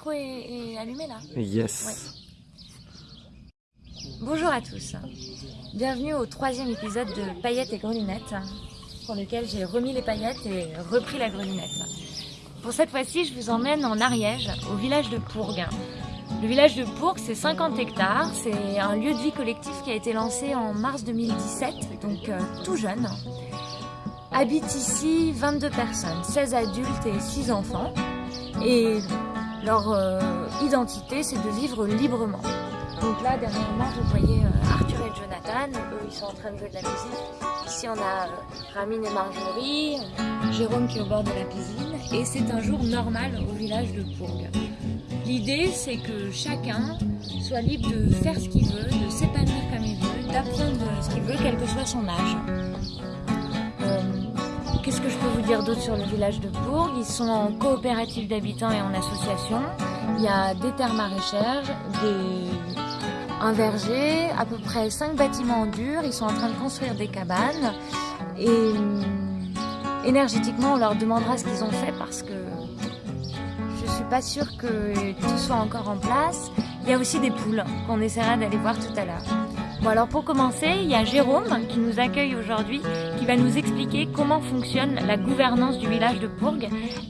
micro est, allumé là Yes. Bonjour à tous. Bienvenue au troisième épisode de Paillettes et Grelunettes, pour lequel j'ai remis les paillettes et repris la grelinette. Pour cette fois-ci, je vous emmène en Ariège, au village de Pourgue. Le village de Pourgue, c'est 50 hectares, c'est un lieu de vie collectif qui a été lancé en mars 2017, donc euh, tout jeune. Habitent ici 22 personnes, 16 adultes et 6 enfants. Et leur euh, identité, c'est de vivre librement. Donc là, dernièrement, vous voyez euh, Arthur et Jonathan, eux, ils sont en train de jouer de la musique. Ici, on a euh, et Marjorie, Jérôme qui est au bord de la piscine. Et c'est un jour normal au village de Pourgue. L'idée, c'est que chacun soit libre de faire ce qu'il veut, de s'épanouir comme il veut, d'apprendre ce qu'il veut, quel que soit son âge. Qu'est-ce que je peux vous dire d'autre sur le village de Bourg? Ils sont en coopérative d'habitants et en association. Il y a des terres maraîchères, des... un verger, à peu près 5 bâtiments en dur. Ils sont en train de construire des cabanes. Et hum, énergétiquement, on leur demandera ce qu'ils ont fait parce que je suis pas sûre que tout soit encore en place. Il y a aussi des poules qu'on essaiera d'aller voir tout à l'heure. Bon alors pour commencer, il y a Jérôme qui nous accueille aujourd'hui, qui va nous expliquer comment fonctionne la gouvernance du village de Bourg,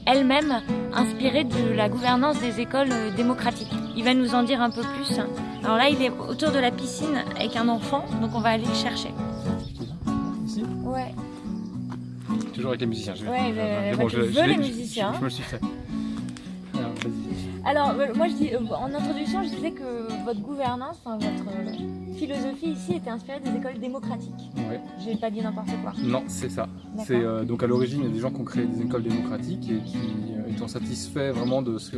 elle-même inspirée de la gouvernance des écoles démocratiques. Il va nous en dire un peu plus. Alors là, il est autour de la piscine avec un enfant, donc on va aller le chercher. Ici? Ouais. Toujours avec les musiciens. Je Ouais, je, veux les musiciens. Je, me suis fait. Alors, euh, moi, je dis, euh, en introduction, je disais que votre gouvernance, votre philosophie ici était inspirée des écoles démocratiques. Ouais. J'ai pas dit n'importe quoi. Non, c'est ça. C'est euh, donc à l'origine, il y a des gens qui ont créé des écoles démocratiques et qui, euh, étant satisfaits vraiment de ce, que,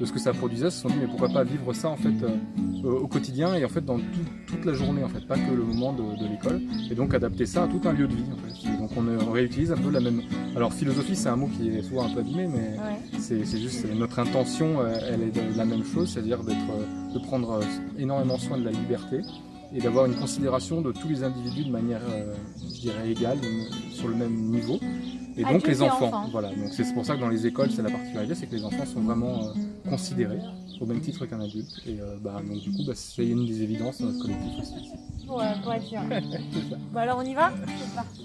de ce que ça produisait, se sont dit mais pourquoi pas vivre ça en fait euh, au quotidien et en fait dans toute la journée en fait, pas que le moment de, l'école. Et donc adapter ça à tout un lieu de vie en fait. donc on, réutilise un peu la même. Alors philosophie, c'est un mot qui est souvent un peu abîmé, mais c'est juste notre intention, elle est de la même chose, c'est-à-dire d'être, de prendre énormément soin de la liberté et d'avoir une considération de tous les individus de manière, euh, je dirais, égale, sur le même niveau. Et donc les enfants, voilà. Donc c'est pour ça que dans les écoles, c'est la particularité, c'est que les enfants sont vraiment euh, considérés au même titre qu'un adulte. Et euh, bah, donc du coup, bah, c'est une des évidences dans notre collectif aussi. Ouais, pour être sûr. bon alors on y va? C'est parti.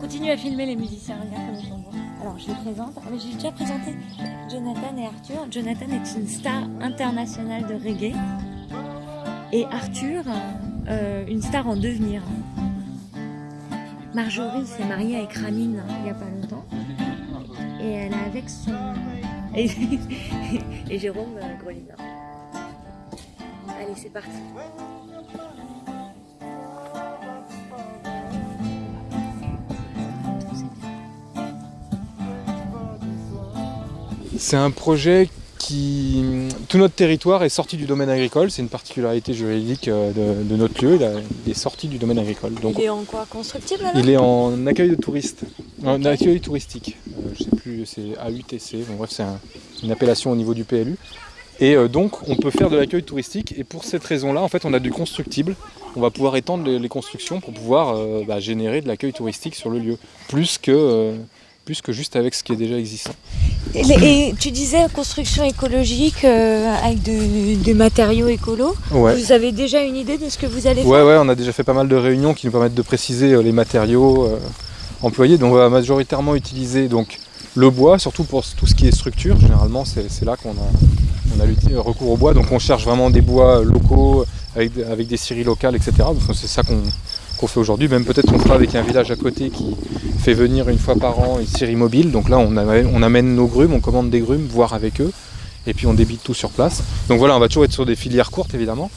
Continue à filmer les musiciens, regarde comme ils sont beaux. Alors je les présente. Ah, j'ai déjà présenté Jonathan et Arthur. Jonathan est une star internationale de reggae et Arthur, euh, une star en devenir. Marjorie s'est mariée avec Ramine il n'y a pas longtemps et elle est avec son... et, Jérôme euh, Grolina. Allez, c'est parti. C'est un projet tout notre territoire est sorti du domaine agricole, c'est une particularité juridique euh, de, notre lieu, il, est sorti du domaine agricole. Donc, il est en quoi? Constructible Il est en accueil de touristes, en accueil touristique, euh, je sais plus, c'est AUTC, bon, bref c'est une appellation au niveau du PLU. Et euh, donc on peut faire de l'accueil touristique. Et pour cette raison-là, en fait on a du constructible, on va pouvoir étendre les, constructions pour pouvoir bah, générer de l'accueil touristique sur le lieu, plus que plus que juste avec ce qui est déjà existant. Et, tu disais construction écologique euh, avec des matériaux écolos. Vous avez déjà une idée de ce que vous allez faire? Ouais, on a déjà fait pas mal de réunions qui nous permettent de préciser euh, les matériaux euh, employés. Donc on va majoritairement utiliser donc, le bois, surtout pour tout ce qui est structure. Généralement, c'est là qu'on a, on a recours au bois. Donc on cherche vraiment des bois locaux avec, avec des scieries locales, etc. C'est ça qu'on qu'on fait aujourd'hui. Même peut-être qu'on fera avec un village à côté qui fait venir une fois par an une série mobile. Donc là, on amène, nos grumes, on commande des grumes, voir avec eux. Et puis on débite tout sur place. Donc voilà, on va toujours être sur des filières courtes, évidemment.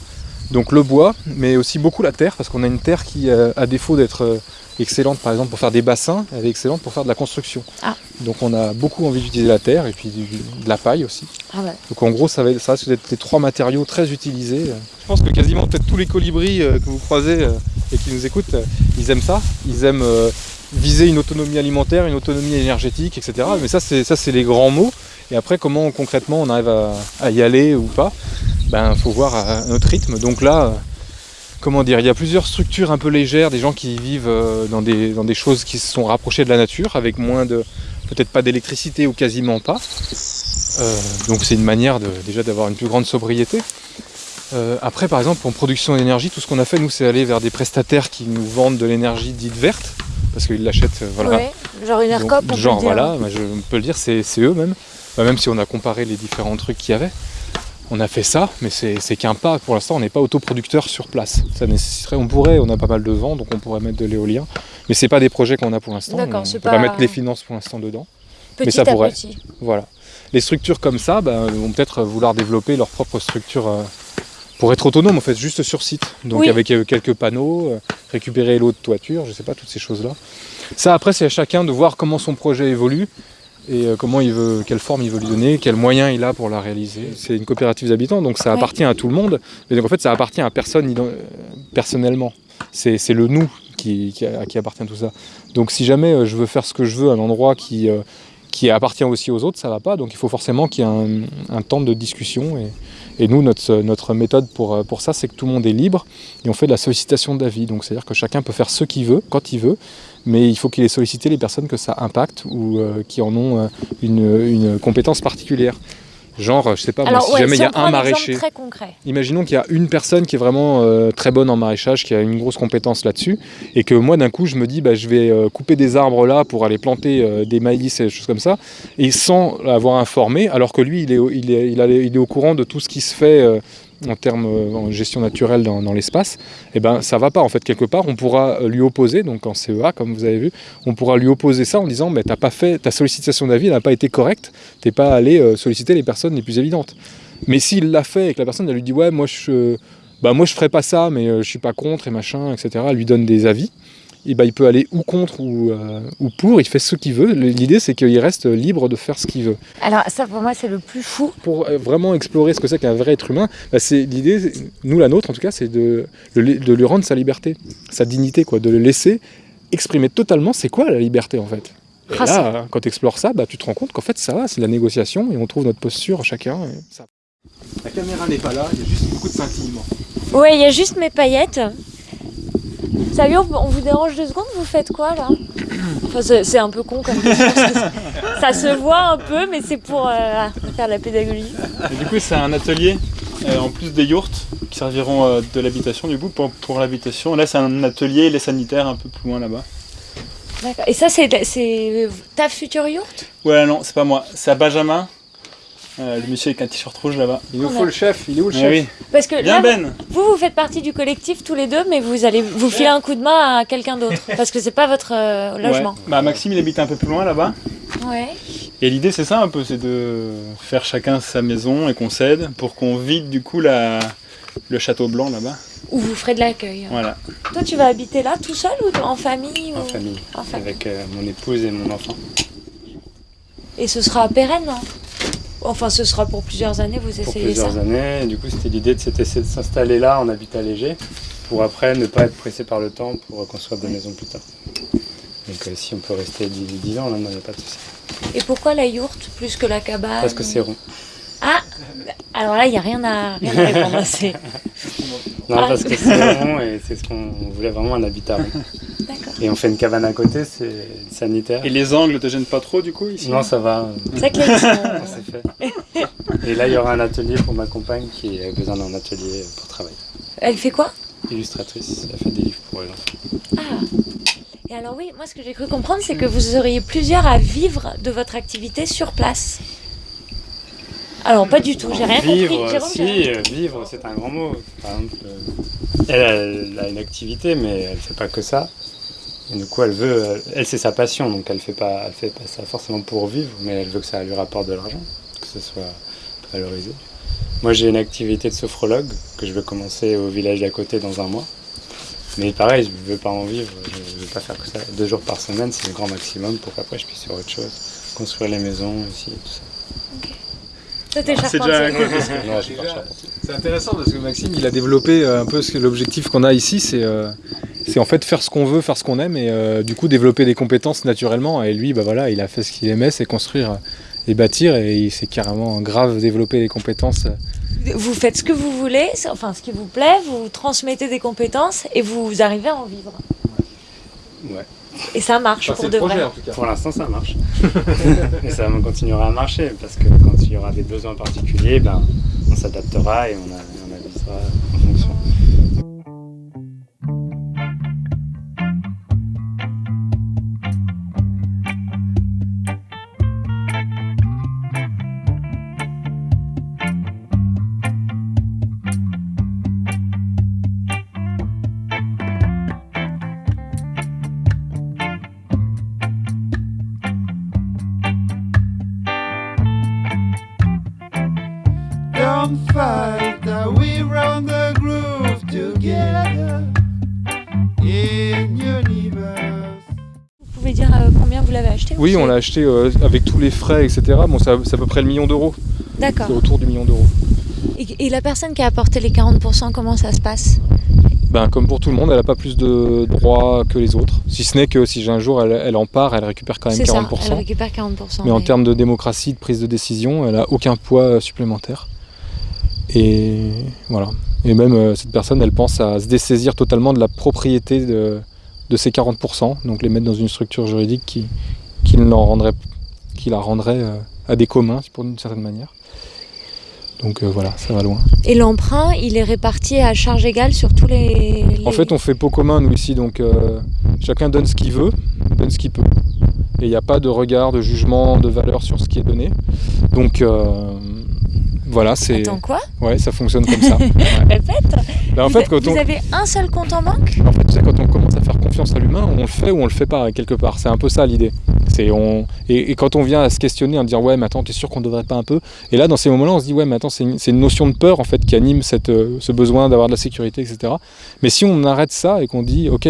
Donc le bois, mais aussi beaucoup la terre, parce qu'on a une terre qui, euh, à défaut d'être euh, excellente par exemple pour faire des bassins, elle est excellente pour faire de la construction. Ah. Donc on a beaucoup envie d'utiliser la terre et puis de la paille aussi. Ah Donc en gros ça va, ça être les trois matériaux très utilisés. Je pense que quasiment peut-être tous les colibris euh, que vous croisez et qui nous écoutent, ils aiment ça. Ils aiment viser une autonomie alimentaire, une autonomie énergétique, etc. Mais ça c'est les grands mots. Et après comment concrètement on arrive à, y aller ou pas? Ben faut voir à notre rythme. Donc là, comment dire, il y a plusieurs structures un peu légères, des gens qui vivent euh, dans des, dans des choses qui se sont rapprochées de la nature, avec moins de, peut-être pas d'électricité ou quasiment pas. donc c'est une manière déjà d'avoir une plus grande sobriété. après, par exemple, en production d'énergie, tout ce qu'on a fait, nous, c'est aller vers des prestataires qui nous vendent de l'énergie dite verte, parce qu'ils l'achètent, voilà. genre une ERCOP, on Genre, peut dire. voilà, je peux le dire, c'est eux même. Bah, même si on a comparé les différents trucs qu'il y avait. On a fait ça, mais c'est qu'un pas. Pour l'instant, on n'est pas autoproducteur sur place. Ça nécessiterait, on pourrait, on a pas mal de vent, donc on pourrait mettre de l'éolien. Mais c'est pas des projets qu'on a pour l'instant. On ne peut pas... mettre les finances pour l'instant dedans. Petit mais ça à pourrait. Petit. Voilà. Les structures comme ça bah, vont peut-être vouloir développer leur propre structure euh, pour être autonome, en fait, juste sur site. Donc Oui. avec euh, quelques panneaux, euh, récupérer l'eau de toiture, je sais pas, toutes ces choses-là. Ça, après, c'est à chacun de voir comment son projet évolue et euh, comment il veut, quelle forme il veut lui donner, quels moyens il a pour la réaliser. C'est une coopérative d'habitants, donc ça appartient à tout le monde, mais donc en fait ça appartient à personne personnellement. C'est le nous qui, qui, a- qui appartient à tout ça. Donc si jamais euh, je veux faire ce que je veux à un endroit qui, euh, qui appartient aussi aux autres, ça va pas. Donc il faut forcément qu'il y ait un, un temps de discussion. Et, et nous, notre, notre méthode pour, pour ça, c'est que tout le monde est libre et on fait de la sollicitation d'avis. Donc c'est-à-dire que chacun peut faire ce qu'il veut, quand il veut, mais il faut qu'il ait sollicité les personnes que ça impacte ou euh, qui en ont euh, une, une compétence particulière. Genre, je sais pas, moi, si ouais, jamais si il y a un maraîcher. très concret. Imaginons qu'il y a une personne qui est vraiment euh, très bonne en maraîchage, qui a une grosse compétence là-dessus, et que moi d'un coup je me dis bah, je vais euh, couper des arbres là pour aller planter euh, des maïs et des choses comme ça, et sans l'avoir informé, alors que lui il est, au- il est, il est au courant de tout ce qui se fait euh, en termes euh, en gestion naturelle dans, l'espace, et ben ça va pas. En fait quelque part, on pourra euh, lui opposer, donc en CEA comme vous avez vu, on pourra lui opposer ça en disant mais t'as pas fait ta sollicitation d'avis, n'a pas été correcte, t'es pas allé euh, solliciter les personnes les plus évidentes. Mais s'il l'a fait et que la personne elle lui dit ouais moi je bah moi je ferais pas ça mais je suis pas contre et machin etc elle lui donne des avis et bah il peut aller ou contre ou, euh, ou pour il fait ce qu'il veut l'idée c'est qu'il reste libre de faire ce qu'il veut Alors ça pour moi c'est le plus fou. pour euh, vraiment explorer ce que c'est qu'un vrai être humain bah, c'est l'idée nous la nôtre en tout cas c'est de, lui rendre sa liberté sa dignité quoi de le laisser exprimer totalement c'est quoi la liberté en fait et Ah, là, quand tu explores ça, bah, tu te rends compte qu'en fait, ça va, c'est de la négociation et on trouve notre posture chacun. et ça- La caméra n'est pas là, il y a juste beaucoup de scintillements. Ouais, il y a juste mes paillettes. Salut, on, on vous dérange deux secondes Vous faites quoi là? Enfin, c'est un peu con comme question. ça se voit un peu, mais c'est pour euh, faire de la pédagogie. Et du coup, c'est un atelier euh, en plus des yourtes qui serviront euh, de l'habitation. Du coup, pour, pour l'habitation, là, c'est un atelier, les sanitaires un peu plus loin là-bas. D'accord. Et ça, c'est c'est ta future yourte? Ouais, non, c'est pas moi, c'est à Benjamin. Euh, le monsieur avec un t-shirt rouge là-bas. Il nous On faut a- le chef, il est où le Eh chef oui. Parce que Bien là, Ben vous, vous faites partie du collectif tous les deux, mais vous allez vous filer un coup de main à quelqu'un d'autre. Parce que c'est pas votre euh, logement. Ouais. Bah, Maxime, il habite un peu plus loin là-bas. Ouais. Et l'idée, c'est ça un peu, c'est de faire chacun sa maison et qu'on s'aide pour qu'on vide du coup la... le château blanc là-bas. Ou vous ferez de l'accueil. Voilà. Toi, tu vas habiter là tout seul ou en famille En ou- famille, En famille. avec euh, mon épouse et mon enfant. Et ce sera pérenne, non Enfin, ce sera pour plusieurs années, vous Pour essayez plusieurs ça. années, du coup c'était l'idée de c'était de s'installer là en habitat léger, pour après ne pas être pressé par le temps pour reconstruire des maisons plus tard. Donc euh, si on peut rester 10, 10 ans, là, il n'y a pas de souci. Et pourquoi la yourte plus que la cabane Parce que c'est rond. Ah Alors là, il n'y a rien à, rien à répondre. Non, Ah. parce que c'est rond et c'est ce qu'on on voulait vraiment un habitat rond. Et on fait une cabane à côté, c'est sanitaire. Et les angles te gênent pas trop du coup ici Non, ça va, C'est vrai que là, ils sont- c'est fait. Et là, il y aura un atelier pour ma compagne qui a besoin d'un atelier pour travailler. Elle fait quoi? Illustratrice, elle fait des livres pour les enfants. Ah Et alors oui, moi ce que j'ai cru comprendre, c'est que vous auriez plusieurs à vivre de votre activité sur place. Alors pas du tout, j'ai rien vivre, compris. Jérôme, rien si, euh, vivre, c'est un grand mot. Par exemple, euh, elle, elle a une activité, mais elle fait pas que ça. Et du coup, elle veut, elle c'est sa passion, donc elle fait pas, elle fait pas ça forcément pour vivre, mais elle veut que ça lui rapporte de l'argent, que ce soit valorisé. Moi, j'ai une activité de sophrologue que je vais commencer au village d'à côté dans un mois. Mais pareil, je ne veux pas en vivre, je ne veux pas faire que ça. Deux jours par semaine, c'est le grand maximum pour qu'après je puisse faire autre chose. Construire les maisons aussi, tout ça. Toi, t'es C'est intéressant parce que Maxime, il a développé euh, un peu ce que l'objectif qu'on a ici, c'est euh, c'est en fait faire ce qu'on veut, faire ce qu'on aime et euh, du coup développer des compétences naturellement. Et lui, bah voilà, il a fait ce qu'il aimait, c'est construire et bâtir et il s'est carrément grave développé des compétences. Vous faites ce que vous voulez, enfin ce qui vous plaît, vous transmettez des compétences et vous arrivez à en vivre. Ouais. Et ça marche Enfin, pour de projet vrai. en tout cas. Pour l'instant, ça marche. et ça continuera à marcher parce que quand il y aura des besoins particuliers, ben, on s'adaptera et on, a- on avisera acheté Oui, ou on l'a acheté euh, avec tous les frais, etc. Bon, c'est à peu près le million d'euros. D'accord. C'est autour du million d'euros. Et, et la personne qui a apporté les 40%, comment ça se passe? Ben, comme pour tout le monde, elle n'a pas plus de droits que les autres. Si ce n'est que si un jour elle, elle en part, elle récupère quand même C'est ça, 40%. elle récupère 40%. mais en termes de démocratie, de prise de décision, elle n'a aucun poids supplémentaire. Et voilà. Et même euh, cette personne, elle pense à se dessaisir totalement de la propriété de, de ces 40%, donc les mettre dans une structure juridique qui, qui, l'en rendrait, qui la rendrait euh, à des communs, pour d'une certaine manière. Donc euh, voilà, ça va loin. Et l'emprunt, il est réparti à charge égale sur tous les... les- En fait, on fait pot commun, nous, ici, donc euh, chacun donne ce qu'il veut, donne ce qu'il peut. Et il n'y a pas de regard, de jugement, de valeur sur ce qui est donné. Donc, euh, voilà, c'est... Attends, quoi? Ouais, ça fonctionne comme ça. Ouais. Répète en vous, fait, quand vous on... avez un seul compte en banque? En fait, tu sais, quand on commence à faire confiance à l'humain, on le fait ou on le fait pas, quelque part. C'est un peu ça l'idée. Et, quand on vient à se questionner, à dire ouais, mais attends, t'es sûr qu'on devrait pas un peu? Et là, dans ces moments-là, on se dit ouais, mais attends, c'est une, notion de peur en fait qui anime euh, ce besoin d'avoir de la sécurité, etc. Mais si on arrête ça et qu'on dit ok,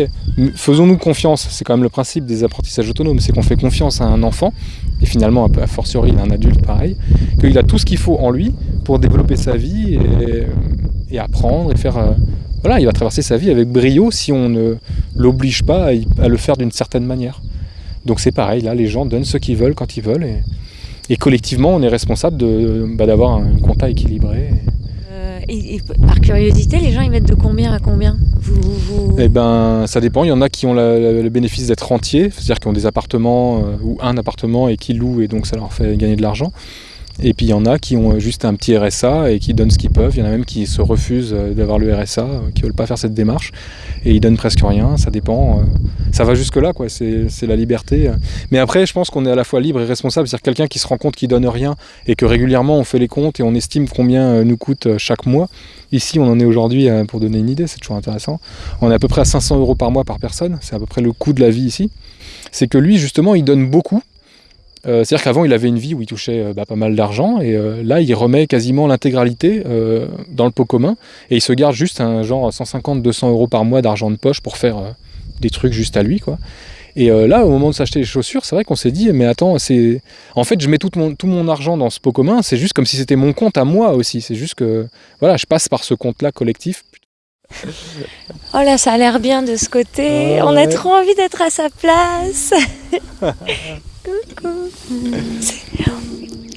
faisons-nous confiance, c'est quand même le principe des apprentissages autonomes, c'est qu'on fait confiance à un enfant et finalement, un peu a fortiori, un adulte pareil, qu'il a tout ce qu'il faut en lui pour développer sa vie et, et apprendre et faire. euh, voilà, il va traverser sa vie avec brio si on ne l'oblige pas à, à le faire d'une certaine manière. Donc c'est pareil, là, les gens donnent ce qu'ils veulent quand ils veulent et, et collectivement, on est responsable bah, d'avoir un compta équilibré. Euh, et, et par curiosité, les gens ils mettent de combien à combien? Vous, vous- Eh ben, ça dépend. Il y en a qui ont la- la- le bénéfice d'être rentiers, c'est-à-dire qui ont des appartements euh, ou un appartement et qui louent et donc ça leur fait gagner de l'argent. Et puis il y en a qui ont juste un petit RSA et qui donnent ce qu'ils peuvent. Il y en a même qui se refusent euh, d'avoir le RSA, euh, qui veulent pas faire cette démarche et ils donnent presque rien. Ça dépend. euh, Ça va jusque là, quoi. C'est la liberté. Mais après, je pense qu'on est à la fois libre et responsable. C'est-à-dire quelqu'un qui se rend compte qu'il donne rien et que régulièrement on fait les comptes et on estime combien nous coûte chaque mois. Ici, on en est aujourd'hui, pour donner une idée, c'est toujours intéressant. On est à peu près à 500 euros par mois par personne. C'est à peu près le coût de la vie ici. C'est que lui, justement, il donne beaucoup. Euh, C'est-à-dire qu'avant, il avait une vie où il touchait euh, bah, pas mal d'argent, et euh, là, il remet quasiment l'intégralité dans le pot commun, et il se garde juste un genre 150-200 euros par mois d'argent de poche pour faire des trucs juste à lui, quoi. Et là, au moment de s'acheter les chaussures, c'est vrai qu'on s'est dit, mais attends, c'est, en fait, je mets tout mon, tout mon argent dans ce pot commun. C'est juste comme si c'était mon compte à moi aussi. C'est juste que, voilà, je passe par ce compte-là collectif. Oh là, ça a l'air bien de ce côté. On a ouais. trop envie d'être à sa place.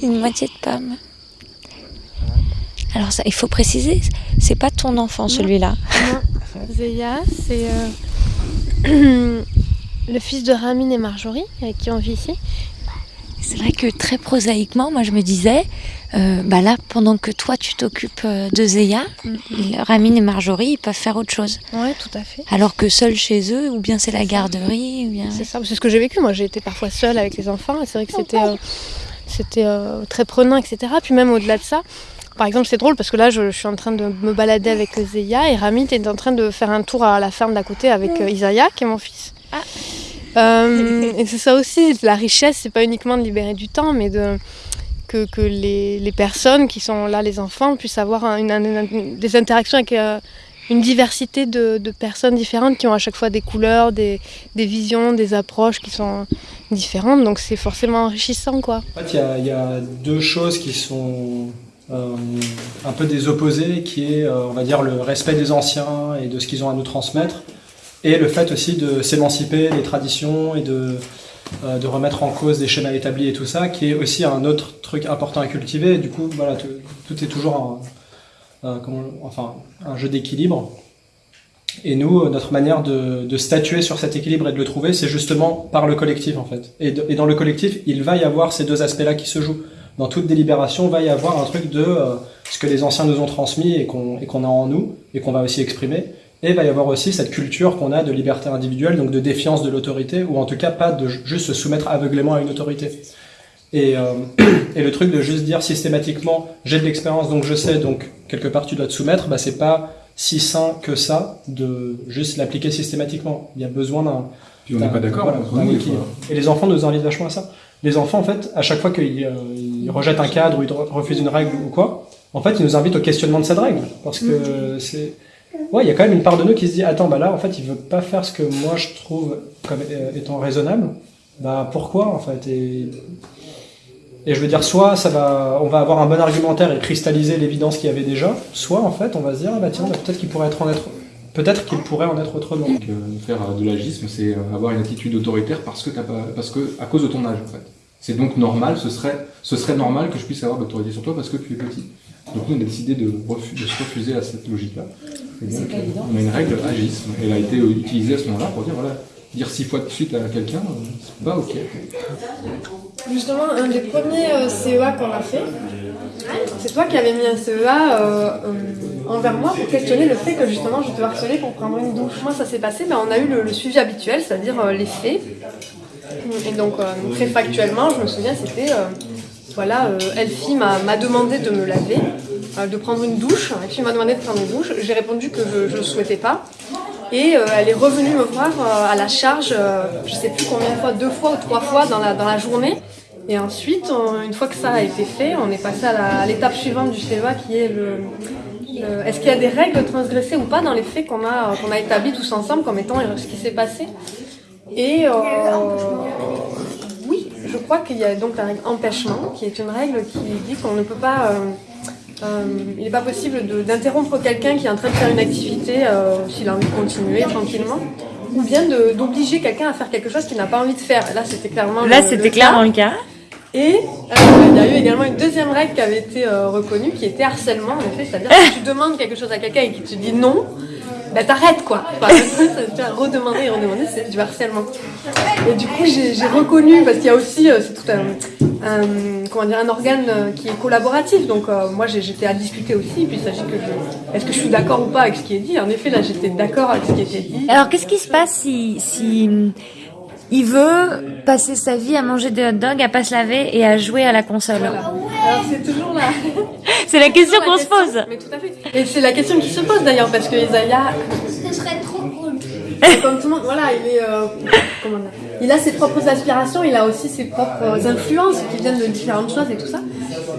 Une moitié de pomme. Alors ça, il faut préciser, c'est pas ton enfant celui-là. Zeya, c'est euh, le fils de Ramin et Marjorie, avec qui on vit ici. C'est vrai que très prosaïquement, moi je me disais, euh, bah là, pendant que toi tu t'occupes euh, de Zéya, Ramine et Marjorie, ils peuvent faire autre chose. Ouais, tout à fait. Alors que seuls chez eux, ou bien c'est la garderie, ou bien... C'est ça, c'est ce que j'ai vécu. Moi, j'ai été parfois seule avec les enfants, c'est vrai que c'était euh, c'était euh, très prenant, etc. Puis même au-delà de ça, par exemple, c'est drôle parce que là, je, je suis en train de me balader avec Zeya et Ramit est en train de faire un tour à la ferme d'à côté avec Isaiah, qui est mon fils. Euh, et c'est ça aussi, la richesse, c'est pas uniquement de libérer du temps, mais que, les, personnes qui sont là, les enfants, puissent avoir des interactions avec euh, une diversité de, personnes différentes qui ont à chaque fois des couleurs, des, visions, des approches qui sont différentes. Donc c'est forcément enrichissant, quoi. En fait, il y a, deux choses qui sont euh, un peu des opposés, qui est, on va dire, le respect des anciens et de ce qu'ils ont à nous transmettre, et le fait aussi de s'émanciper des traditions et de, euh, de remettre en cause des schémas établis et tout ça, qui est aussi un autre truc important à cultiver. Du coup, voilà, tout, est toujours un, un- enfin, un jeu d'équilibre. Et nous, notre manière de, de, statuer sur cet équilibre et de le trouver, c'est justement par le collectif en fait. Et, dans le collectif, il va y avoir ces deux aspects-là qui se jouent. Dans toute délibération, va y avoir un truc de euh, ce que les anciens nous ont transmis et qu'on qu'on a en nous et qu'on va aussi exprimer. Et il va y avoir aussi cette culture qu'on a de liberté individuelle, donc de défiance de l'autorité, ou en tout cas pas de juste se soumettre aveuglément à une autorité. Et, euh, et le truc de juste dire systématiquement j'ai de l'expérience donc je sais donc quelque part tu dois te soumettre, bah c'est pas si sain que ça de juste l'appliquer systématiquement. Il y a besoin d'un. Puis on n'est pas d'accord. Voilà, et les enfants nous invitent vachement à ça. Les enfants, en fait, à chaque fois qu'ils euh, rejettent un cadre ou ils refusent une règle ou quoi, en fait, ils nous invitent au questionnement de cette règle. Parce que c'est. Ouais, il y a quand même une part de nous qui se dit Attends, bah là, en fait, il veut pas faire ce que moi je trouve comme étant raisonnable. Bah pourquoi, en fait? Et... Je veux dire, soit ça va, on va avoir un bon argumentaire et cristalliser l'évidence qu'il y avait déjà, soit en fait on va se dire, ah bah tiens, bah, peut-être qu'il pourrait en être, peut-être qu'il pourrait en être autrement. Donc, euh, faire de l'agisme, c'est avoir une attitude autoritaire parce que, pas, parce que à cause de ton âge en fait. C'est donc normal, ce serait, ce serait normal que je puisse avoir l'autorité sur toi parce que tu es petit. Donc nous on a décidé de, de se refuser à cette logique-là. Donc on a une règle agisme. Elle a été utilisée à ce moment-là pour dire voilà, dire six fois de suite à quelqu'un, c'est pas ok. Justement, un des premiers euh, CEA qu'on a fait, c'est toi qui avais mis un CEA euh, euh, envers moi pour questionner le fait que justement je te harcelais pour prendre une douche. Moi, ça s'est passé, ben, on a eu le, le suivi habituel, c'est-à-dire euh, les faits. Et donc, euh, très factuellement, je me souviens, c'était voilà, Elfie m'a demandé de me laver, de prendre une douche. Elfie m'a demandé de prendre une douche. J'ai répondu que je ne souhaitais pas. Et euh, elle est revenue me voir euh, à la charge, euh, je sais plus combien de fois, deux fois ou trois fois dans la, dans la journée. Et ensuite, une fois que ça a été fait, on est passé à l'étape suivante du CEA qui est le, le est-ce qu'il y a des règles transgressées ou pas dans les faits qu'on a, qu'on a établis tous ensemble comme étant ce qui s'est passé? Et oui, je crois qu'il y a donc la règle empêchement qui est une règle qui dit qu'on ne peut pas euh, il n'est pas possible d'interrompre quelqu'un qui est en train de faire une activité euh, s'il a envie de continuer tranquillement ou bien d'obliger quelqu'un à faire quelque chose qu'il n'a pas envie de faire. Là, c'était clairement Là, c'était clairement le cas. Et euh, il y a eu également une deuxième règle qui avait été reconnue, qui était harcèlement, en effet. C'est-à-dire que si tu demandes quelque chose à quelqu'un et qu'il te dit non, ben t'arrêtes quoi. Enfin, tu vas redemander et redemander, c'est du harcèlement. Et du coup, j'ai reconnu, parce qu'il y a aussi, euh, c'est tout un, un, comment dire, un organe euh, qui est collaboratif. Donc euh, moi, j'étais à discuter aussi. Puis il s'agit que je, est-ce que je suis d'accord ou pas avec ce qui est dit? En effet, là, j'étais d'accord avec ce qui était dit. Alors, qu'est-ce qui se passe si, si il veut passer sa vie à manger des hot dogs, à pas se laver et à jouer à la console? Voilà. Alors c'est toujours là. C'est la question qu'on se pose. Mais tout à fait. Et c'est la question qui se pose d'ailleurs parce que Isaiah. Ce serait trop cool. Comme tout le monde, voilà, il est, euh, comment il a ses propres aspirations, il a aussi ses propres influences qui viennent de différentes choses et tout ça.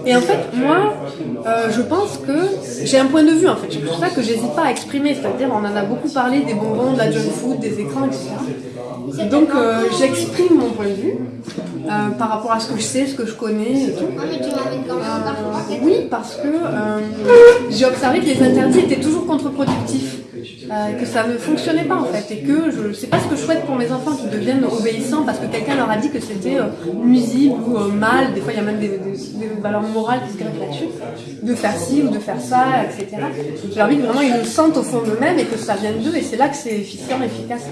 Et en fait, moi, euh, je pense que j'ai un point de vue en fait. C'est pour ça que j'hésite pas à exprimer. C'est-à-dire, on en a beaucoup parlé des bonbons, de la junk food, des écrans, etc. Donc euh, j'exprime mon point de vue par rapport à ce que je sais, ce que je connais et tout. Oui, parce que j'ai observé que les interdits étaient toujours contre-productifs. Euh, que ça ne fonctionnait pas en fait et que je sais pas ce que je souhaite pour mes enfants qui deviennent obéissants parce que quelqu'un leur a dit que c'était euh, nuisible ou euh, mal, des fois il y a même des, des, des valeurs morales qui se greffent là-dessus, de faire ci ou de faire ça, etc. J'ai envie que vraiment ils le sentent au fond d'eux-mêmes et que ça vienne d'eux et c'est là que c'est efficient, efficace.